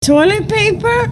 toilet paper?